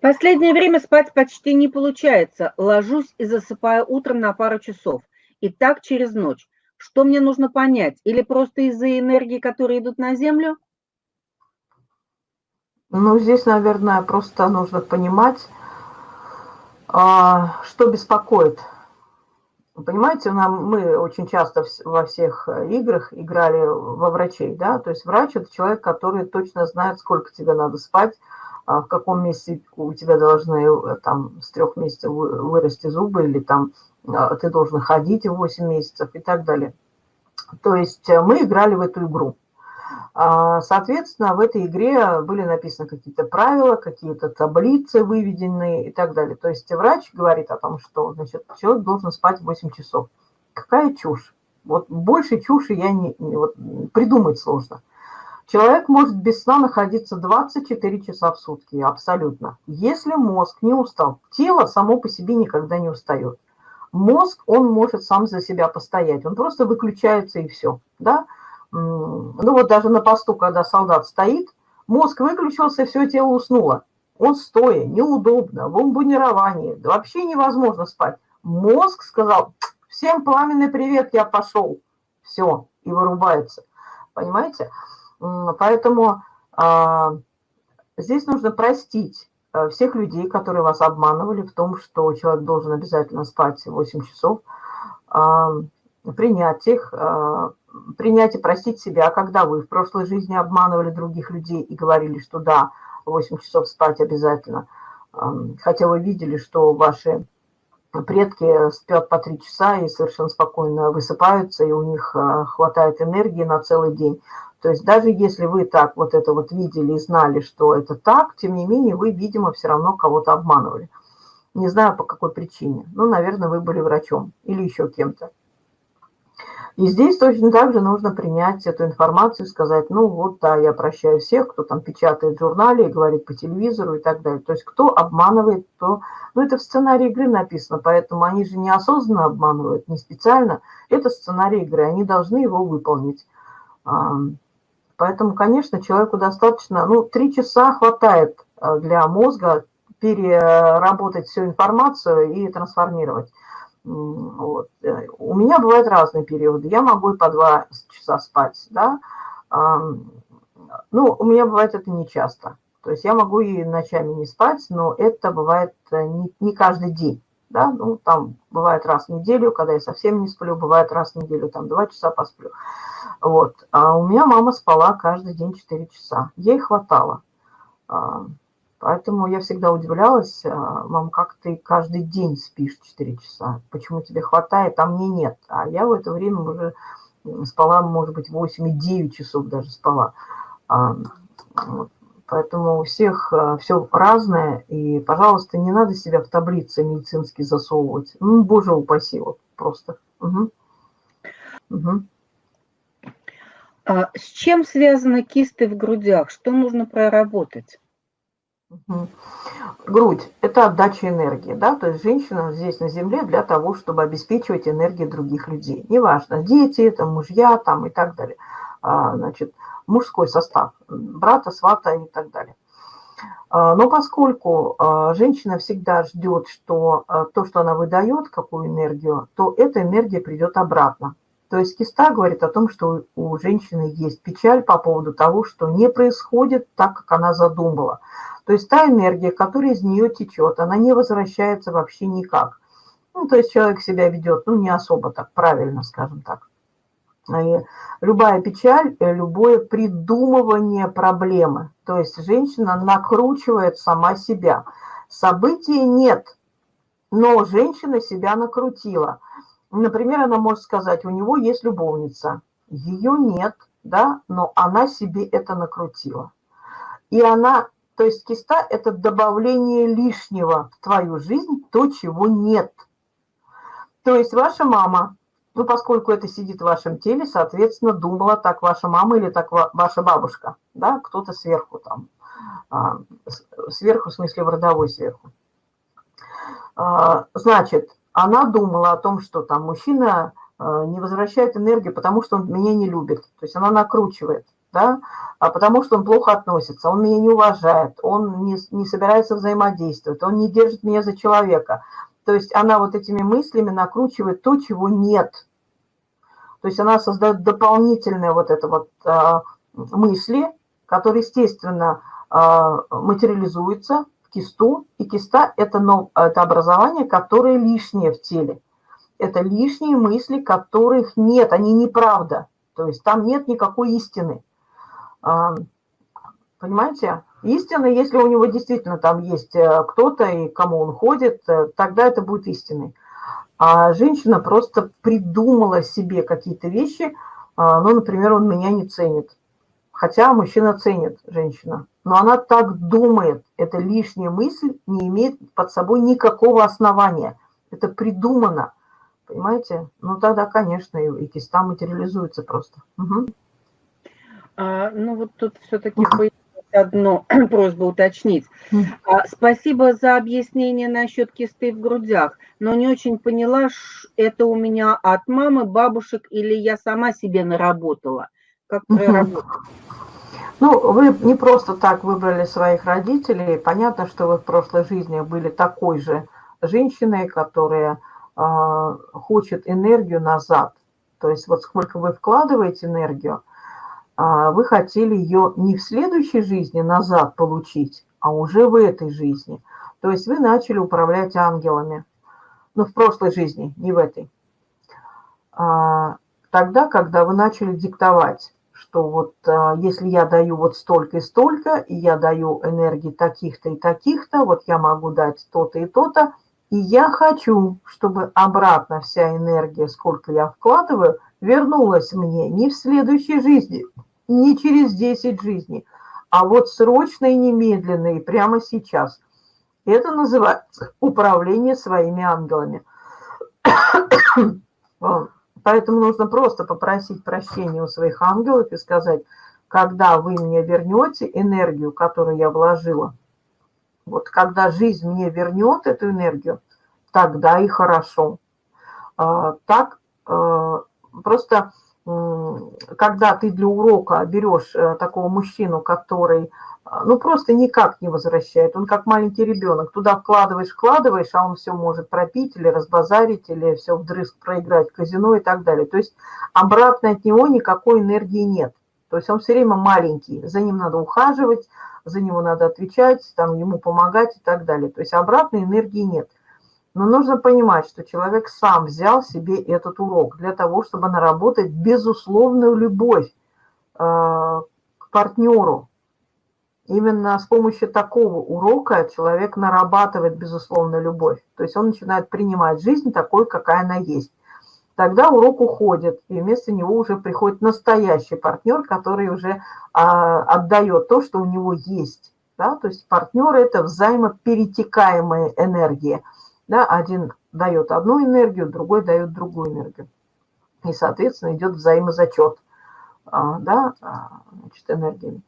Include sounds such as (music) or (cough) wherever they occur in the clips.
Последнее время спать почти не получается. Ложусь и засыпаю утром на пару часов. И так через ночь. Что мне нужно понять? Или просто из-за энергии, которые идут на Землю? Ну, здесь, наверное, просто нужно понимать, а, что беспокоит. Понимаете, нам, мы очень часто во всех играх играли во врачей, да, то есть врач – это человек, который точно знает, сколько тебе надо спать, в каком месте у тебя должны э, там с трех месяцев вырасти зубы, или там а, ты должен ходить 8 месяцев и так далее. То есть э, мы играли в эту игру. А, соответственно, в этой игре были написаны какие-то правила, какие-то таблицы выведенные и так далее. То есть врач говорит о том, что значит, человек должен спать 8 часов. Какая чушь? Вот больше чуши я не, не вот, придумать сложно. Человек может без сна находиться 24 часа в сутки, абсолютно. Если мозг не устал, тело само по себе никогда не устает. Мозг, он может сам за себя постоять, он просто выключается и все. Да? Ну вот даже на посту, когда солдат стоит, мозг выключился, все тело уснуло. Он стоя, неудобно, в бомбонировании, вообще невозможно спать. Мозг сказал, всем пламенный привет, я пошел. Все, и вырубается. Понимаете? Поэтому а, здесь нужно простить а, всех людей, которые вас обманывали в том, что человек должен обязательно спать 8 часов, а, принять их, принять и простить себя, когда вы в прошлой жизни обманывали других людей и говорили, что да, 8 часов спать обязательно, хотя вы видели, что ваши предки спят по 3 часа и совершенно спокойно высыпаются, и у них хватает энергии на целый день. То есть даже если вы так вот это вот видели и знали, что это так, тем не менее вы, видимо, все равно кого-то обманывали. Не знаю, по какой причине. Ну, наверное, вы были врачом или еще кем-то. И здесь точно так же нужно принять эту информацию сказать, ну вот, да, я прощаю всех, кто там печатает в журнале и говорит по телевизору и так далее. То есть кто обманывает, то... Ну, это в сценарии игры написано, поэтому они же неосознанно обманывают, не специально. Это сценарий игры, они должны его выполнить. Поэтому, конечно, человеку достаточно, ну, три часа хватает э, для мозга переработать всю информацию и трансформировать. Вот. У меня бывают разные периоды. Я могу и по два часа спать, да. Ну, у меня бывает это не часто. То есть я могу и ночами не спать, но это бывает э, не каждый день. Да? Ну, там бывает раз в неделю, когда я совсем не сплю, бывает раз в неделю, там два часа посплю. Вот. А у меня мама спала каждый день 4 часа. Ей хватало. Поэтому я всегда удивлялась, а, мам, как ты каждый день спишь 4 часа? Почему тебе хватает, а мне нет? А я в это время уже спала, может быть, 8 и 9 часов даже спала. А, поэтому у всех все разное. И, пожалуйста, не надо себя в таблицы медицинские засовывать. Ну, боже упаси, вот просто. Угу. Угу. А с чем связаны кисты в грудях? Что нужно проработать? Грудь – это отдача энергии, да, то есть женщина здесь на земле для того, чтобы обеспечивать энергию других людей. Неважно, дети, это мужья там и так далее. А, значит, мужской состав, брата, свата и так далее. А, но поскольку а, женщина всегда ждет, что то, что она выдает, какую энергию, то эта энергия придет обратно. То есть киста говорит о том, что у женщины есть печаль по поводу того, что не происходит так, как она задумала. То есть та энергия, которая из нее течет, она не возвращается вообще никак. Ну, то есть человек себя ведет, ну, не особо так правильно, скажем так. И любая печаль, э, любое придумывание проблемы. То есть женщина накручивает сама себя. События нет, но женщина себя накрутила – Например, она может сказать, у него есть любовница, ее нет, да, но она себе это накрутила. И она, то есть киста – это добавление лишнего в твою жизнь, то, чего нет. То есть ваша мама, ну, поскольку это сидит в вашем теле, соответственно, думала так ваша мама или так ваша бабушка, да, кто-то сверху там, а, сверху, в смысле, в родовой сверху. А, значит, она думала о том, что там мужчина э, не возвращает энергию, потому что он меня не любит. То есть она накручивает. да, а потому что он плохо относится, он меня не уважает, он не, не собирается взаимодействовать, он не держит меня за человека. То есть она вот этими мыслями накручивает то, чего нет. То есть она создает дополнительные вот это вот а, мысли, которые, естественно, а, материализуются кисту, и киста – это, но, это образование, которое лишнее в теле. Это лишние мысли, которых нет, они неправда. То есть там нет никакой истины. А, понимаете? Истина, если у него действительно там есть э, кто-то и кому он ходит, э, тогда это будет истиной. А женщина просто придумала себе какие-то вещи, а, ну, например, он меня не ценит. Хотя мужчина ценит женщина. Но она так думает, это лишняя мысль, не имеет под собой никакого основания. Это придумано. Понимаете? Ну тогда, конечно, и, и киста материализуется просто. Угу. А, ну вот тут все-таки одно (clears throat) просьба уточнить. А, спасибо за объяснение насчет кисты в грудях, но не очень поняла, это у меня от мамы, бабушек или я сама себе наработала. Как проработать? Ну, вы не просто так выбрали своих родителей. Понятно, что вы в прошлой жизни были такой же женщиной, которая э, хочет энергию назад. То есть вот сколько вы вкладываете энергию, а, вы хотели ее не в следующей жизни назад получить, а уже в этой жизни. То есть вы начали управлять ангелами. Ну, в прошлой жизни, не в этой. А, тогда, когда вы начали диктовать, что вот а, если я даю вот столько и столько, и я даю энергии таких-то и таких-то, вот я могу дать то-то и то-то, и я хочу, чтобы обратно вся энергия, сколько я вкладываю, вернулась мне не в следующей жизни, не через 10 жизней, а вот срочно и немедленно, и прямо сейчас. Это называется управление своими ангелами. (coughs) Поэтому нужно просто попросить прощения у своих ангелов и сказать, когда вы мне вернете энергию, которую я вложила, вот когда жизнь мне вернет эту энергию, тогда и хорошо. А, так а, просто когда ты для урока берешь э, такого мужчину, который ну просто никак не возвращает, он как маленький ребенок, туда вкладываешь, вкладываешь, а он все может пропить или разбазарить, или все вдрызг проиграть казино и так далее. То есть обратно от него никакой энергии нет. То есть он все время маленький, за ним надо ухаживать, за него надо отвечать, там, ему помогать и так далее. То есть обратной энергии нет. Но нужно понимать, что человек сам взял себе этот урок для того, чтобы наработать безусловную любовь э, к партнеру. Именно с помощью такого урока человек нарабатывает безусловную любовь. То есть он начинает принимать жизнь такой, какая она есть. Тогда урок уходит, и вместо него уже приходит настоящий партнер, который уже а, отдает то, что у него есть. Да? То есть партнер – это взаимоперетекаемая энергия – да, один дает одну энергию, другой дает другую энергию. И, соответственно, идет взаимозачет а, да, а, значит, энергиями.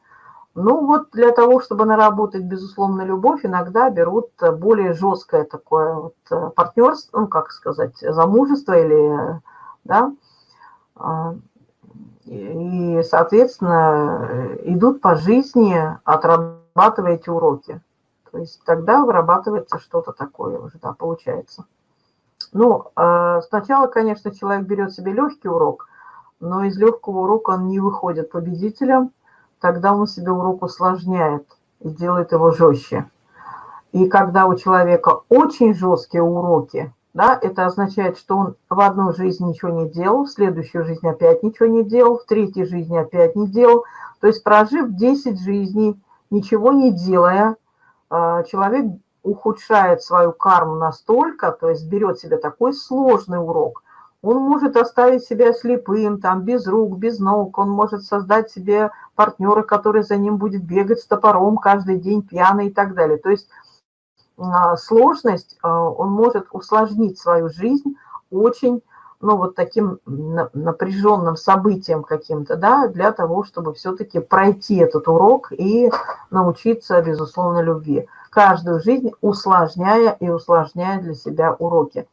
Ну вот для того, чтобы наработать, безусловно, любовь, иногда берут более жесткое такое вот э, партнерство, ну, как сказать, замужество или, да, а, и, соответственно, идут по жизни, отрабатывая эти уроки. То есть тогда вырабатывается что-то такое уже, да, получается. Ну, сначала, конечно, человек берет себе легкий урок, но из легкого урока он не выходит победителем, тогда он себе урок усложняет и делает его жестче. И когда у человека очень жесткие уроки, да, это означает, что он в одну жизнь ничего не делал, в следующую жизнь опять ничего не делал, в третьей жизни опять не делал. То есть прожив 10 жизней, ничего не делая, а, человек ухудшает свою карму настолько, то есть берет себе такой сложный урок, он может оставить себя слепым, там, без рук, без ног, он может создать себе партнера, который за ним будет бегать с топором каждый день, пьяный и так далее. То есть а, сложность, а, он может усложнить свою жизнь очень, ну, вот таким напряженным событием каким-то, да, для того, чтобы все-таки пройти этот урок и научиться, безусловно, любви. Каждую жизнь усложняя и усложняя для себя уроки.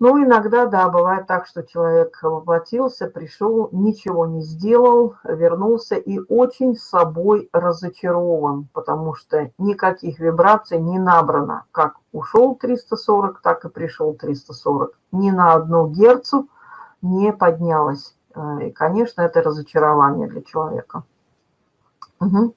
Ну, иногда, да, бывает так, что человек воплотился, пришел, ничего не сделал, вернулся и очень собой разочарован, потому что никаких вибраций не набрано. Как ушел 340, так и пришел 340. Ни на одну герцу не поднялось. Э, и, конечно, это разочарование для человека. Угу.